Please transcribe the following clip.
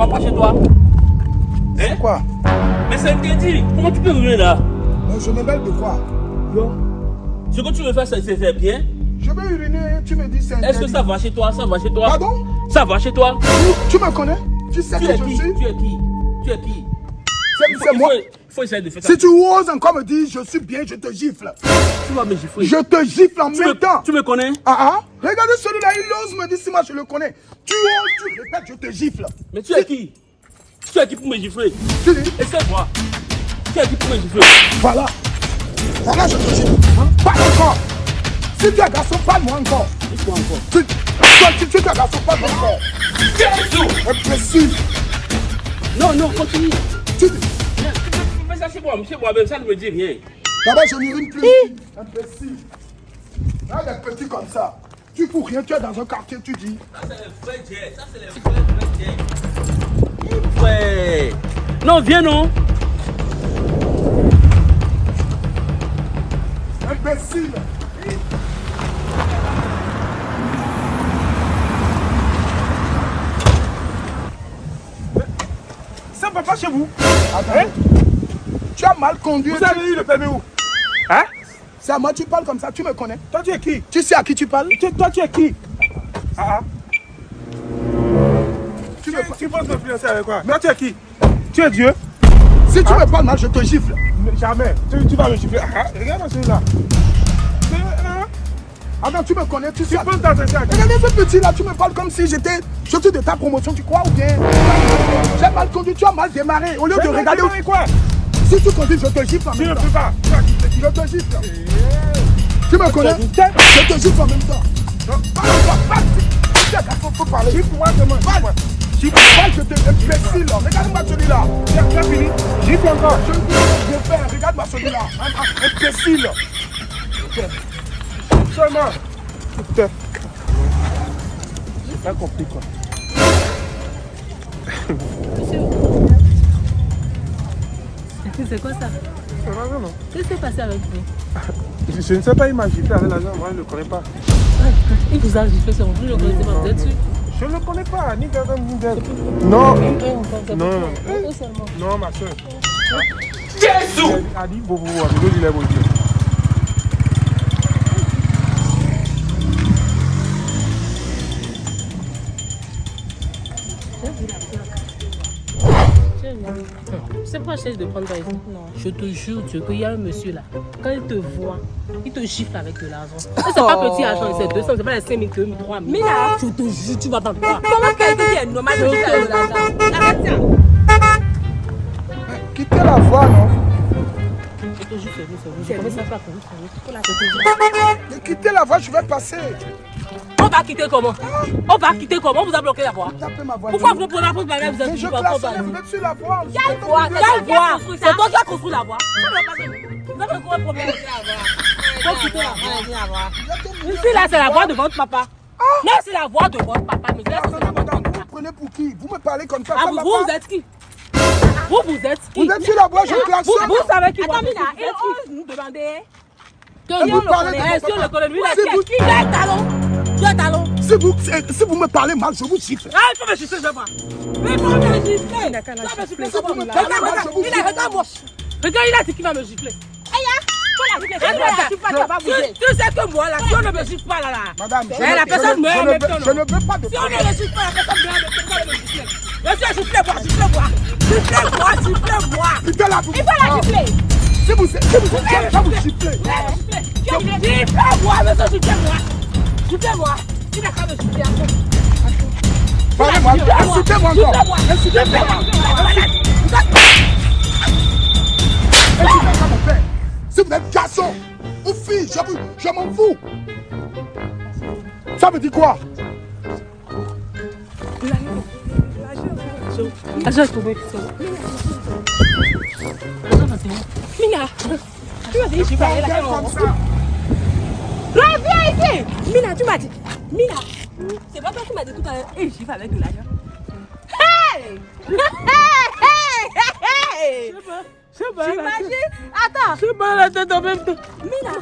va pas chez toi. C'est quoi? Mais c'est interdit. Comment tu peux venir là? Mais Je me mêle de quoi? Ce que tu veux faire, c'est bien. Je vais uriner, tu me dis c'est Est-ce que ça va chez toi? Ça va chez toi? Pardon? Ça va chez toi? Tu me connais? Tu sais Tu que je qui? suis Tu es qui? Tu es qui? C'est moi. faut- essayer de faire ça. Si tu oses encore me dire je suis bien, je te gifle. Tu vas me gifler. Je te gifle en Tu même me, temps. tu me connais? Ah ah Regardez celui-là, il ose me dire si moi je le connais. Tu oses, tu répètes, je te gifle. Mais tu es qui? Tu es qui pour me gifler? Tu dis, Essaie-moi. Tu es qui pour me gifler? Voilà. Voilà, je te gifle. Pas encore. Si tu es garçon, parle-moi encore. Il faut encore. Tu, toi, tu, tu es garçon, parle-moi encore. Imbécile. Non, non, continue. Tu Fais ça chez moi, chez moi-même, ça ne me dit rien. d'abord je n'urine plus. Imbécile. Là, des petits comme ça. Tu fous rien, tu es dans un quartier, tu dis. Ça, c'est les vrais jets. Ça, c'est les vrais, vrais jets. Ouais. Non, viens, non. Imbécile. Pas chez vous Attends. Tu as mal conduit. Vous avez eu le permis où? Hein? C'est à moi, tu parles comme ça, tu me connais. Toi tu es qui? Tu sais à qui tu parles? Tu- Toi tu es qui? Ah ah. Tu Tu, me tu penses me financer avec quoi? Toi tu es qui? Tu es Dieu? Si tu me parles mal, je te gifle. Mais Jamais. Tu, tu vas me gifler. Ah, ah, regarde celui-là. Hein Attends, tu me connais, tu sais. Tu penses t'attacher à Regardez ce petit là, tu me parles comme si j'étais. Suis de ta promotion, tu crois ou bien? J'ai mal conduit, tu as mal démarré. Au lieu de Tu regarder. quoi? Si tu conduis, je te gifle en Tu même ne temps. peux pas. Tu vas quitter. Je te gifle. Tu me connais? Je te gifle en même temps. Tu garçon, faut parler. Gifle-moi. Parle. Gifle-moi. Je te imbécile. Regarde-moi celui-là. Tu tu as fini Gifle encore. Je vais, regarde-moi celui-là. Imbécile. Seulement. Putain. J'ai pas compris quoi. C'est quoi ça non Qu'est-ce qui s'est passé avec vous je, je ne sais pas, il m'a giflé avec l'argent, moi je ne le connais pas. Il vous a giflé sur vous, je ne connaissais pas, vous êtes sûr Je ne le connais pas, ni Gagan ni Gagan. Non, Non. Un seulement. non, ma soeur. Jésus C'est pourquoi je cherche de prendre par exemple. Non. Je te jure, Dieu, qu'il y a un monsieur là. Quand il te voit, il te gifle avec de l'argent. Ça, C'est pas petit argent, c'est 200, c'est pas les 5 000, 2 000, 3 000. Mais là- je te jure, tu vas pas. Comment quelqu'un qui est normal Je de te faire de l'argent? Ça. Quittez la voie, non? Je te jure, c'est vous, c'est vous. Je commence à faire comme vous, c'est vous. Quittez la voie, je vais passer. On va quitter comment? On va quitter comment? On vous a bloqué la voie. Voie. Pourquoi vous prenez la pause là Vous êtes sur la voie. Quelle voie Quelle Qui a voie C'est toi qui as construit la voie. Vous avez quoi problème Faut quitter la voie. Ici là, c'est la voix de votre papa. Non, c'est la voix de votre papa. Mais là, c'est la voix de Madame, votre vous papa. prenez pour qui? Vous me parlez comme ça. Ah, vous, vous, êtes qui? Vous, vous êtes qui? Vous êtes sur la voie, je Vous, klaxonne. vous savez qui Attends, Mina, qui? ose nous demander. Que Et vous on le parlez connaît. de Eh, Si on le connaît, lui, il a C'est qui vous- Qui? Tu as un talon? Tu talon si vous, si vous me parlez mal, je vous gifle. Ah, il faut me gifler, je vois. Mais il faut me gifler. Il gifler, Regarde, regarde, vous il a-. Regarde, il a dit qu'il va me gifler. Tu sais que moi, là, si on ne me gifle pas, là, là. Madame, je, Eh, la personne ne, meurt je, en ne même veux, temps, je non. ne veux pas de Si on ne me gifle pas, la personne meurt en même temps, me gifler. Monsieur, giflez-moi, giflez-moi. Giflez-moi. Il faut la gifler. Si vous, si vous, je vais vous gifler. Giflez-moi, monsieur, giflez-moi. Qu'à me gifler après. Parlez-moi. Insultez-moi encore. Insultez-moi. Insultez-moi mon père. Si vous êtes garçon ou fille, je, m'en fous. Ça veut dire quoi? Tombé. Mina, tu m'as dit que je. Comme ça. Reviens ici. Mina, tu m'as dit. Mina, c'est pas toi qui m'as dit tout à l'heure. Et j'y vais avec de l'argent. Hey! Hey! Hey! Hey! C'est pas J'imagine. Attends. C'est pas la tête en même temps. Mina,